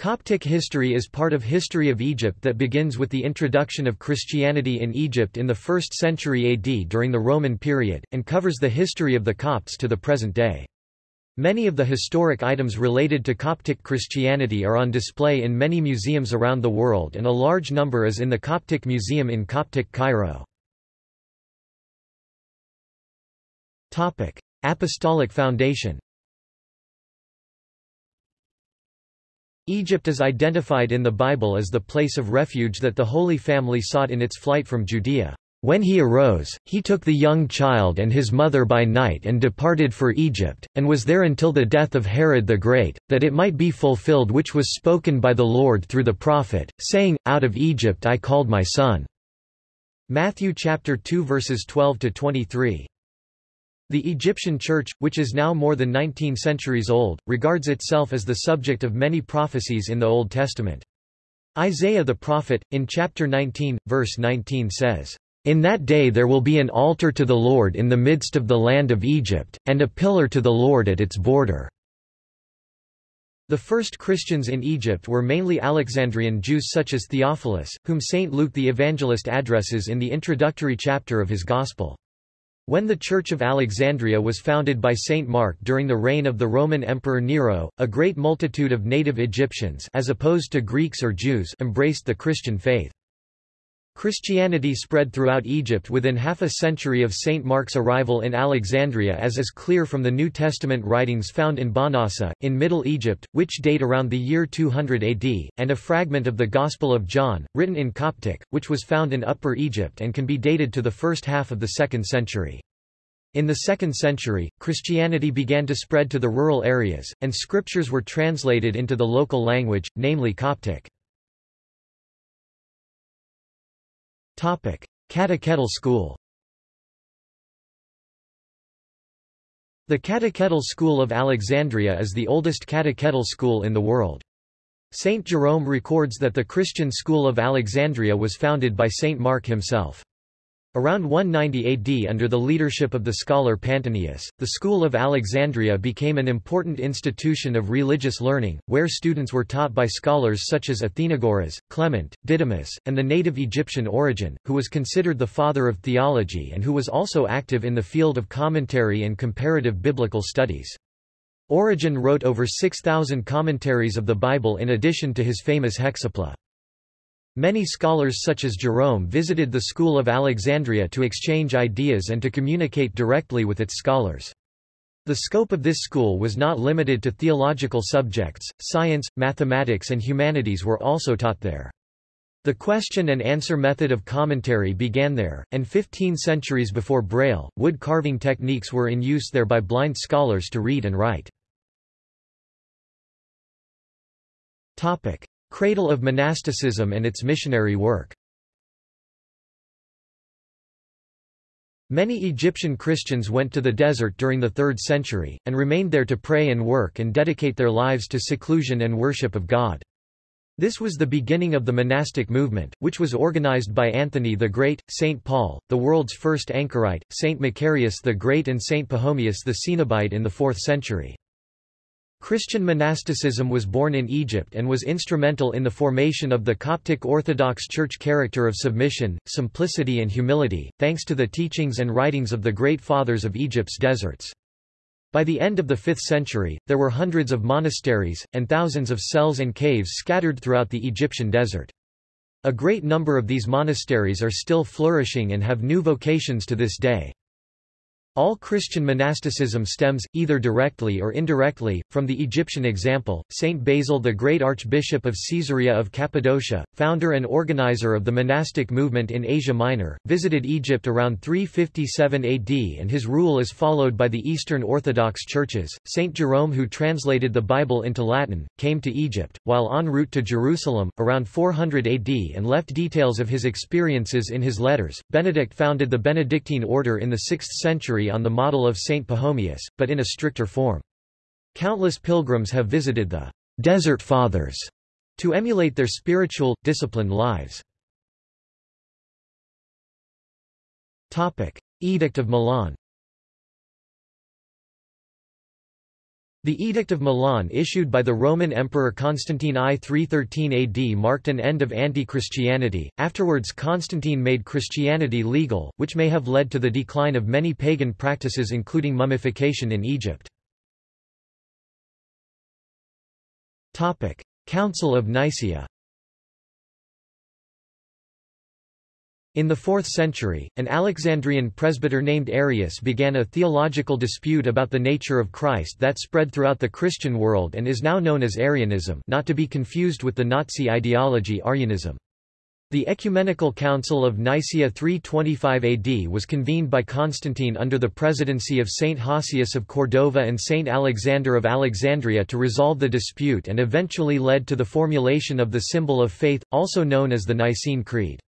Coptic history is part of history of Egypt that begins with the introduction of Christianity in Egypt in the 1st century AD during the Roman period, and covers the history of the Copts to the present day. Many of the historic items related to Coptic Christianity are on display in many museums around the world and a large number is in the Coptic Museum in Coptic Cairo. Apostolic foundation Egypt is identified in the Bible as the place of refuge that the Holy Family sought in its flight from Judea. When he arose, he took the young child and his mother by night and departed for Egypt, and was there until the death of Herod the Great, that it might be fulfilled which was spoken by the Lord through the prophet, saying, Out of Egypt I called my son. Matthew chapter 2 verses 12 to 23. The Egyptian Church, which is now more than 19 centuries old, regards itself as the subject of many prophecies in the Old Testament. Isaiah the prophet, in chapter 19, verse 19 says, In that day there will be an altar to the Lord in the midst of the land of Egypt, and a pillar to the Lord at its border. The first Christians in Egypt were mainly Alexandrian Jews such as Theophilus, whom St. Luke the Evangelist addresses in the introductory chapter of his Gospel. When the Church of Alexandria was founded by Saint Mark during the reign of the Roman Emperor Nero, a great multitude of native Egyptians as opposed to Greeks or Jews embraced the Christian faith. Christianity spread throughout Egypt within half a century of St. Mark's arrival in Alexandria as is clear from the New Testament writings found in Bahnasa, in Middle Egypt, which date around the year 200 AD, and a fragment of the Gospel of John, written in Coptic, which was found in Upper Egypt and can be dated to the first half of the 2nd century. In the 2nd century, Christianity began to spread to the rural areas, and scriptures were translated into the local language, namely Coptic. Catechetical school The Catechetical School of Alexandria is the oldest catechetical school in the world. Saint Jerome records that the Christian school of Alexandria was founded by Saint Mark himself. Around 190 AD under the leadership of the scholar Pantanius, the School of Alexandria became an important institution of religious learning, where students were taught by scholars such as Athenagoras, Clement, Didymus, and the native Egyptian Origen, who was considered the father of theology and who was also active in the field of commentary and comparative biblical studies. Origen wrote over 6,000 commentaries of the Bible in addition to his famous Hexapla. Many scholars such as Jerome visited the School of Alexandria to exchange ideas and to communicate directly with its scholars. The scope of this school was not limited to theological subjects, science, mathematics and humanities were also taught there. The question and answer method of commentary began there, and 15 centuries before Braille, wood carving techniques were in use there by blind scholars to read and write. Cradle of monasticism and its missionary work Many Egyptian Christians went to the desert during the 3rd century, and remained there to pray and work and dedicate their lives to seclusion and worship of God. This was the beginning of the monastic movement, which was organized by Anthony the Great, St. Paul, the world's first anchorite, St. Macarius the Great and St. Pachomius the Cenobite in the 4th century. Christian monasticism was born in Egypt and was instrumental in the formation of the Coptic Orthodox Church character of submission, simplicity and humility, thanks to the teachings and writings of the great fathers of Egypt's deserts. By the end of the 5th century, there were hundreds of monasteries, and thousands of cells and caves scattered throughout the Egyptian desert. A great number of these monasteries are still flourishing and have new vocations to this day. All Christian monasticism stems, either directly or indirectly, from the Egyptian example. Saint Basil the Great Archbishop of Caesarea of Cappadocia, founder and organizer of the monastic movement in Asia Minor, visited Egypt around 357 AD and his rule is followed by the Eastern Orthodox churches. Saint Jerome who translated the Bible into Latin, came to Egypt, while en route to Jerusalem, around 400 AD and left details of his experiences in his letters. Benedict founded the Benedictine order in the 6th century on the model of Saint Pachomius, but in a stricter form. Countless pilgrims have visited the Desert Fathers to emulate their spiritual, disciplined lives. Edict of Milan The Edict of Milan issued by the Roman Emperor Constantine I 313 AD marked an end of anti-Christianity. Afterwards Constantine made Christianity legal, which may have led to the decline of many pagan practices including mummification in Egypt. Council of Nicaea In the 4th century, an Alexandrian presbyter named Arius began a theological dispute about the nature of Christ that spread throughout the Christian world and is now known as Arianism not to be confused with the Nazi ideology Aryanism. The Ecumenical Council of Nicaea 325 AD was convened by Constantine under the presidency of Saint Hosius of Cordova and Saint Alexander of Alexandria to resolve the dispute and eventually led to the formulation of the symbol of faith, also known as the Nicene Creed.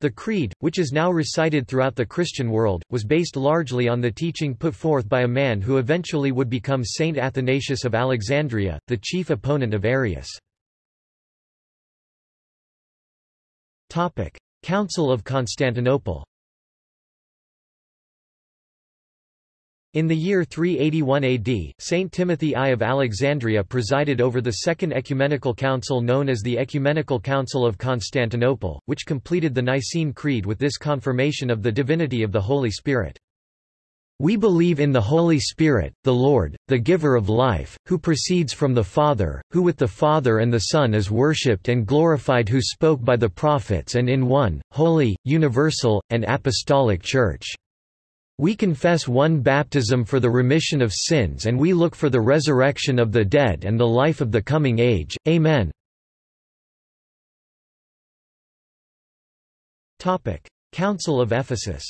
The Creed, which is now recited throughout the Christian world, was based largely on the teaching put forth by a man who eventually would become Saint Athanasius of Alexandria, the chief opponent of Arius. Council of Constantinople In the year 381 AD, Saint Timothy I of Alexandria presided over the Second Ecumenical Council known as the Ecumenical Council of Constantinople, which completed the Nicene Creed with this confirmation of the divinity of the Holy Spirit. We believe in the Holy Spirit, the Lord, the giver of life, who proceeds from the Father, who with the Father and the Son is worshipped and glorified who spoke by the prophets and in one, holy, universal, and apostolic Church. We confess one baptism for the remission of sins and we look for the resurrection of the dead and the life of the coming age. Amen. Topic: Council of Ephesus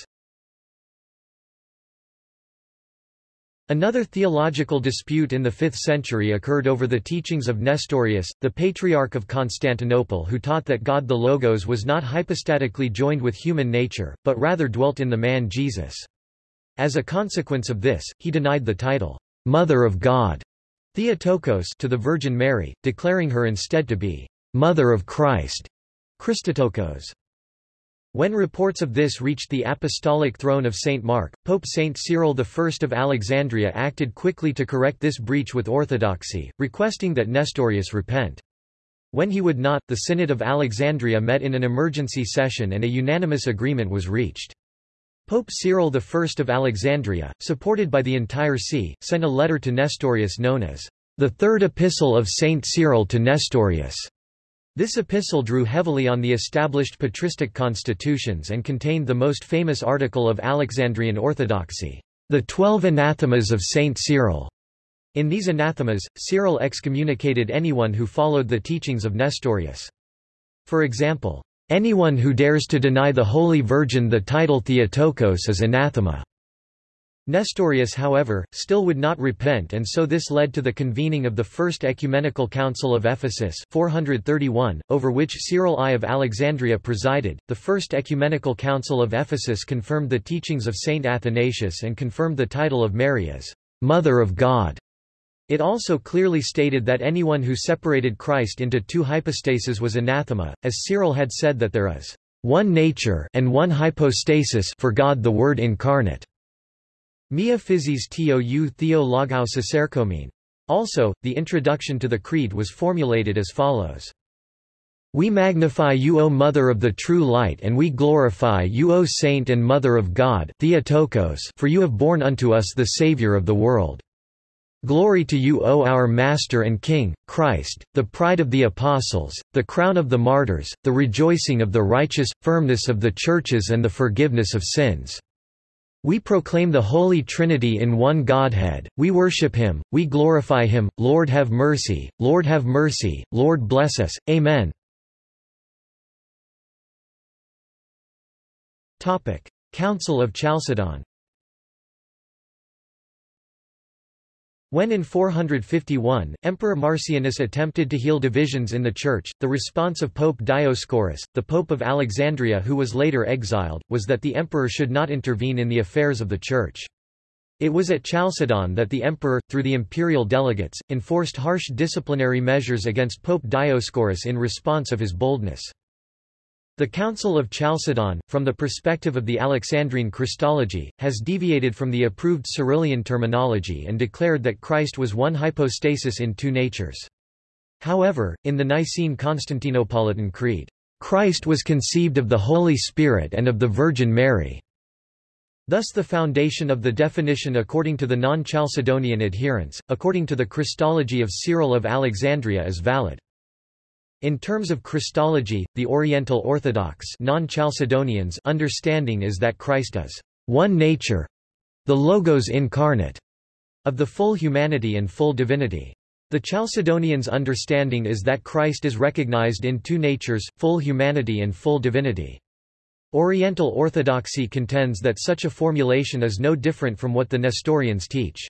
Another theological dispute in the 5th century occurred over the teachings of Nestorius, the Patriarch of Constantinople who taught that God the Logos was not hypostatically joined with human nature, but rather dwelt in the man Jesus. As a consequence of this, he denied the title, Mother of God, Theotokos to the Virgin Mary, declaring her instead to be Mother of Christ, Christotokos. When reports of this reached the apostolic throne of St. Mark, Pope St. Cyril I of Alexandria acted quickly to correct this breach with orthodoxy, requesting that Nestorius repent. When he would not, the Synod of Alexandria met in an emergency session and a unanimous agreement was reached. Pope Cyril I of Alexandria, supported by the entire see, sent a letter to Nestorius known as the Third Epistle of Saint Cyril to Nestorius. This epistle drew heavily on the established patristic constitutions and contained the most famous article of Alexandrian orthodoxy, the Twelve Anathemas of Saint Cyril. In these anathemas, Cyril excommunicated anyone who followed the teachings of Nestorius. For example, Anyone who dares to deny the Holy Virgin the title Theotokos is anathema. Nestorius however, still would not repent and so this led to the convening of the First Ecumenical Council of Ephesus 431, over which Cyril I of Alexandria presided. The First Ecumenical Council of Ephesus confirmed the teachings of Saint Athanasius and confirmed the title of Mary as Mother of God. It also clearly stated that anyone who separated Christ into two hypostases was anathema, as Cyril had said that there is one nature and one hypostasis for God the Word incarnate. Mia physis tou theo logos. Also, the introduction to the Creed was formulated as follows. We magnify you O Mother of the true light and we glorify you O Saint and Mother of God Theotokos for you have borne unto us the Saviour of the world. Glory to you O our Master and King, Christ, the pride of the apostles, the crown of the martyrs, the rejoicing of the righteous, firmness of the churches and the forgiveness of sins. We proclaim the Holy Trinity in one Godhead, we worship Him, we glorify Him, Lord have mercy, Lord have mercy, Lord bless us, Amen. Council of Chalcedon When in 451, Emperor Marcianus attempted to heal divisions in the Church, the response of Pope Dioscorus, the Pope of Alexandria who was later exiled, was that the emperor should not intervene in the affairs of the Church. It was at Chalcedon that the emperor, through the imperial delegates, enforced harsh disciplinary measures against Pope Dioscorus in response of his boldness. The Council of Chalcedon, from the perspective of the Alexandrine Christology, has deviated from the approved Cyrillian terminology and declared that Christ was one hypostasis in two natures. However, in the Nicene Constantinopolitan Creed, Christ was conceived of the Holy Spirit and of the Virgin Mary. Thus the foundation of the definition according to the non-Chalcedonian adherents, according to the Christology of Cyril of Alexandria is valid. In terms of Christology, the Oriental Orthodox non-Chalcedonians understanding is that Christ is one nature—the Logos incarnate, of the full humanity and full divinity. The Chalcedonians' understanding is that Christ is recognized in two natures, full humanity and full divinity. Oriental Orthodoxy contends that such a formulation is no different from what the Nestorians teach.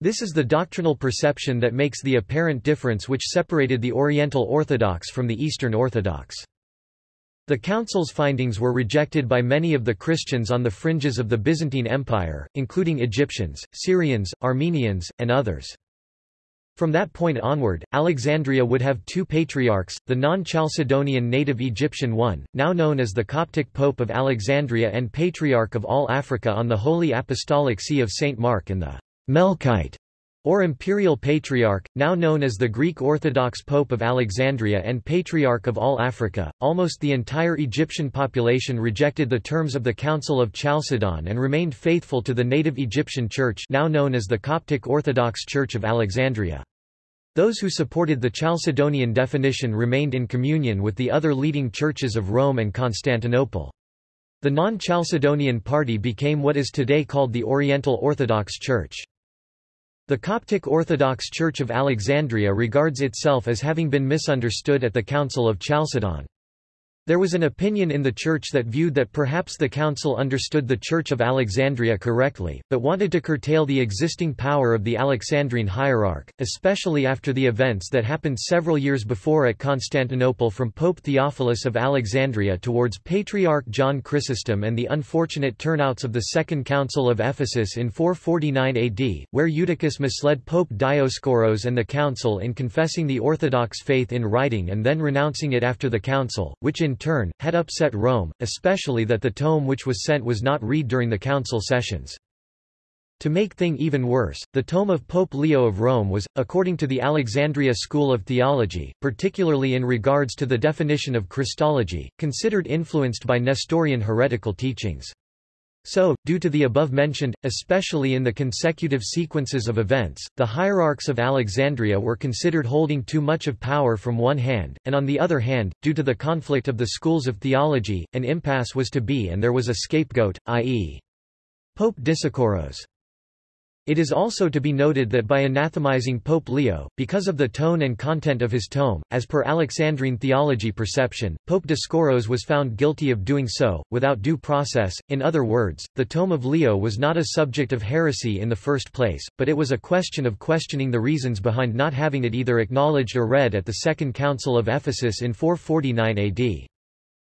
This is the doctrinal perception that makes the apparent difference which separated the Oriental Orthodox from the Eastern Orthodox. The Council's findings were rejected by many of the Christians on the fringes of the Byzantine Empire, including Egyptians, Syrians, Armenians, and others. From that point onward, Alexandria would have two patriarchs, the non-Chalcedonian native Egyptian one, now known as the Coptic Pope of Alexandria and Patriarch of all Africa on the Holy Apostolic See of St. Mark and the Melkite, or Imperial Patriarch, now known as the Greek Orthodox Pope of Alexandria and Patriarch of all Africa. Almost the entire Egyptian population rejected the terms of the Council of Chalcedon and remained faithful to the native Egyptian Church, now known as the Coptic Orthodox Church of Alexandria. Those who supported the Chalcedonian definition remained in communion with the other leading churches of Rome and Constantinople. The non-Chalcedonian party became what is today called the Oriental Orthodox Church. The Coptic Orthodox Church of Alexandria regards itself as having been misunderstood at the Council of Chalcedon. There was an opinion in the Church that viewed that perhaps the Council understood the Church of Alexandria correctly, but wanted to curtail the existing power of the Alexandrine hierarch, especially after the events that happened several years before at Constantinople from Pope Theophilus of Alexandria towards Patriarch John Chrysostom and the unfortunate turnouts of the Second Council of Ephesus in 449 AD, where Eutychus misled Pope Dioscoros and the Council in confessing the Orthodox faith in writing and then renouncing it after the Council, which in turn, had upset Rome, especially that the tome which was sent was not read during the council sessions. To make thing even worse, the tome of Pope Leo of Rome was, according to the Alexandria School of Theology, particularly in regards to the definition of Christology, considered influenced by Nestorian heretical teachings. So, due to the above-mentioned, especially in the consecutive sequences of events, the hierarchs of Alexandria were considered holding too much of power from one hand, and on the other hand, due to the conflict of the schools of theology, an impasse was to be and there was a scapegoat, i.e. Pope Dioscoros. It is also to be noted that by anathemizing Pope Leo, because of the tone and content of his tome, as per Alexandrine theology perception, Pope Dioscoros was found guilty of doing so, without due process. In other words, the tome of Leo was not a subject of heresy in the first place, but it was a question of questioning the reasons behind not having it either acknowledged or read at the Second Council of Ephesus in 449 AD.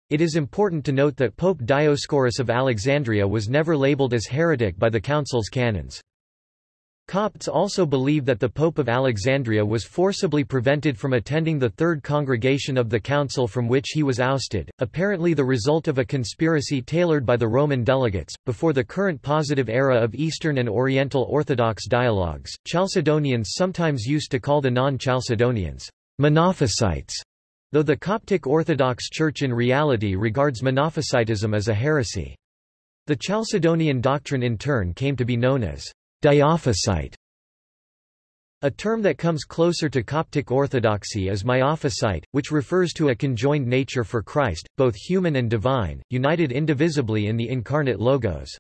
It is important to note that Pope Dioscorus of Alexandria was never labeled as heretic by the Council's canons. Copts also believe that the Pope of Alexandria was forcibly prevented from attending the Third Congregation of the Council from which he was ousted, apparently the result of a conspiracy tailored by the Roman delegates. Before the current positive era of Eastern and Oriental Orthodox dialogues, Chalcedonians sometimes used to call the non-Chalcedonians Monophysites, though the Coptic Orthodox Church in reality regards Monophysitism as a heresy. The Chalcedonian doctrine in turn came to be known as Diophysite a term that comes closer to Coptic orthodoxy is Miaphysite, which refers to a conjoined nature for Christ, both human and divine, united indivisibly in the incarnate Logos.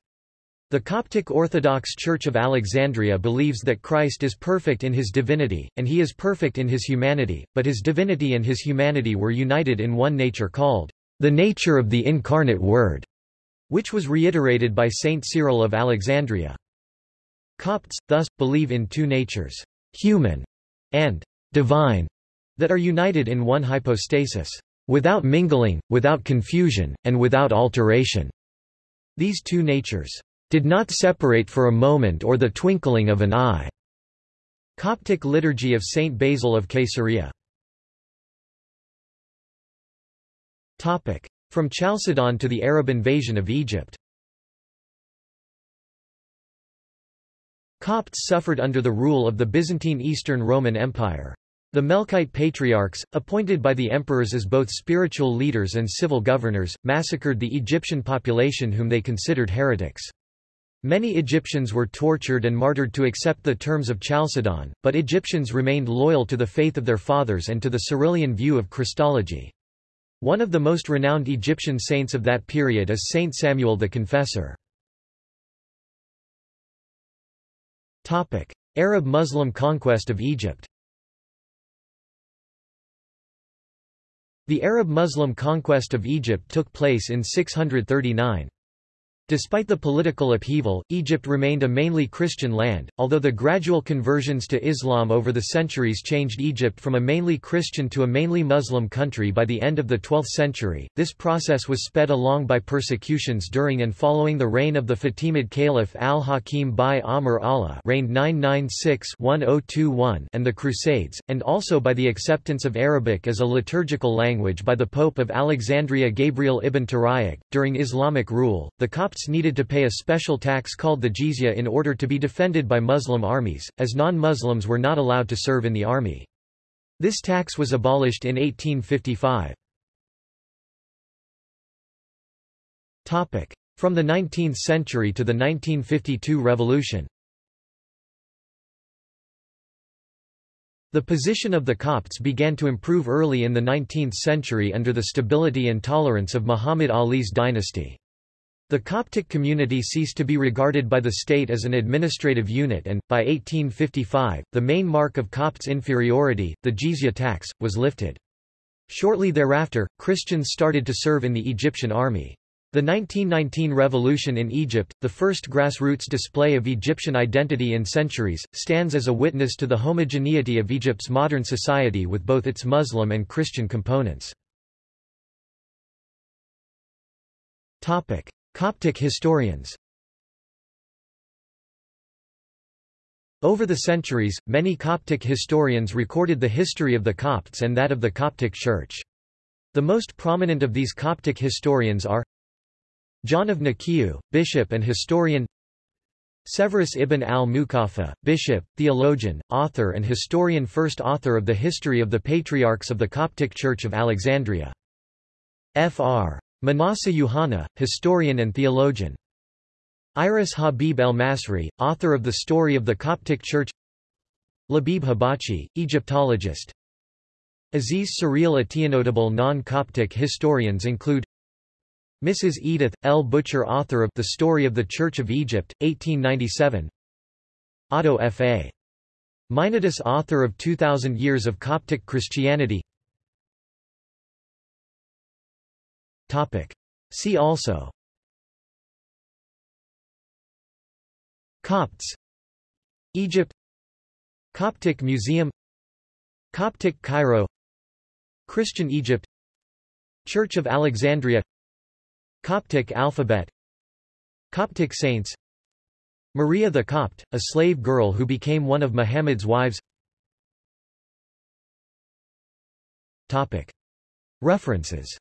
The Coptic Orthodox Church of Alexandria believes that Christ is perfect in his divinity, and he is perfect in his humanity, but his divinity and his humanity were united in one nature called the nature of the incarnate Word, which was reiterated by Saint Cyril of Alexandria. Copts, thus, believe in two natures, human and divine, that are united in one hypostasis, without mingling, without confusion, and without alteration. These two natures did not separate for a moment or the twinkling of an eye. Coptic Liturgy of Saint Basil of Caesarea From Chalcedon to the Arab invasion of Egypt. Copts suffered under the rule of the Byzantine Eastern Roman Empire. The Melkite patriarchs, appointed by the emperors as both spiritual leaders and civil governors, massacred the Egyptian population whom they considered heretics. Many Egyptians were tortured and martyred to accept the terms of Chalcedon, but Egyptians remained loyal to the faith of their fathers and to the Cyrillian view of Christology. One of the most renowned Egyptian saints of that period is Saint Samuel the Confessor. Arab-Muslim conquest of Egypt The Arab-Muslim conquest of Egypt took place in 639. Despite the political upheaval, Egypt remained a mainly Christian land, although the gradual conversions to Islam over the centuries changed Egypt from a mainly Christian to a mainly Muslim country by the end of the 12th century. This process was sped along by persecutions during and following the reign of the Fatimid Caliph al-Hakim bi-Amr Allah reigned 996-1021 and the Crusades, and also by the acceptance of Arabic as a liturgical language by the Pope of Alexandria Gabriel ibn Tariq. During Islamic rule, the Copts Needed to pay a special tax called the jizya in order to be defended by Muslim armies, as non-Muslims were not allowed to serve in the army. This tax was abolished in 1855. From the 19th century to the 1952 revolution The position of the Copts began to improve early in the 19th century under the stability and tolerance of Muhammad Ali's dynasty. The Coptic community ceased to be regarded by the state as an administrative unit and, by 1855, the main mark of Copts' inferiority, the jizya tax, was lifted. Shortly thereafter, Christians started to serve in the Egyptian army. The 1919 revolution in Egypt, the first grassroots display of Egyptian identity in centuries, stands as a witness to the homogeneity of Egypt's modern society with both its Muslim and Christian components. Coptic historians Over the centuries, many Coptic historians recorded the history of the Copts and that of the Coptic Church. The most prominent of these Coptic historians are John of Nikiu, bishop and historian Severus ibn al-Muqaffa, bishop, theologian, author and historian first author of the history of the patriarchs of the Coptic Church of Alexandria. Fr. Manasseh Yuhanna, historian and theologian. Iris Habib el-Masri, author of The Story of the Coptic Church Labib Habachi, Egyptologist Aziz Suryal Atiyanotable non-Coptic historians include Mrs. Edith, L. Butcher author of The Story of the Church of Egypt, 1897 Otto F. A. Meinardus author of 2000 Years of Coptic Christianity Topic. See also. Copts. Egypt. Coptic Museum. Coptic Cairo. Christian Egypt. Church of Alexandria. Coptic alphabet. Coptic saints. Maria the Copt, a slave girl who became one of Muhammad's wives. References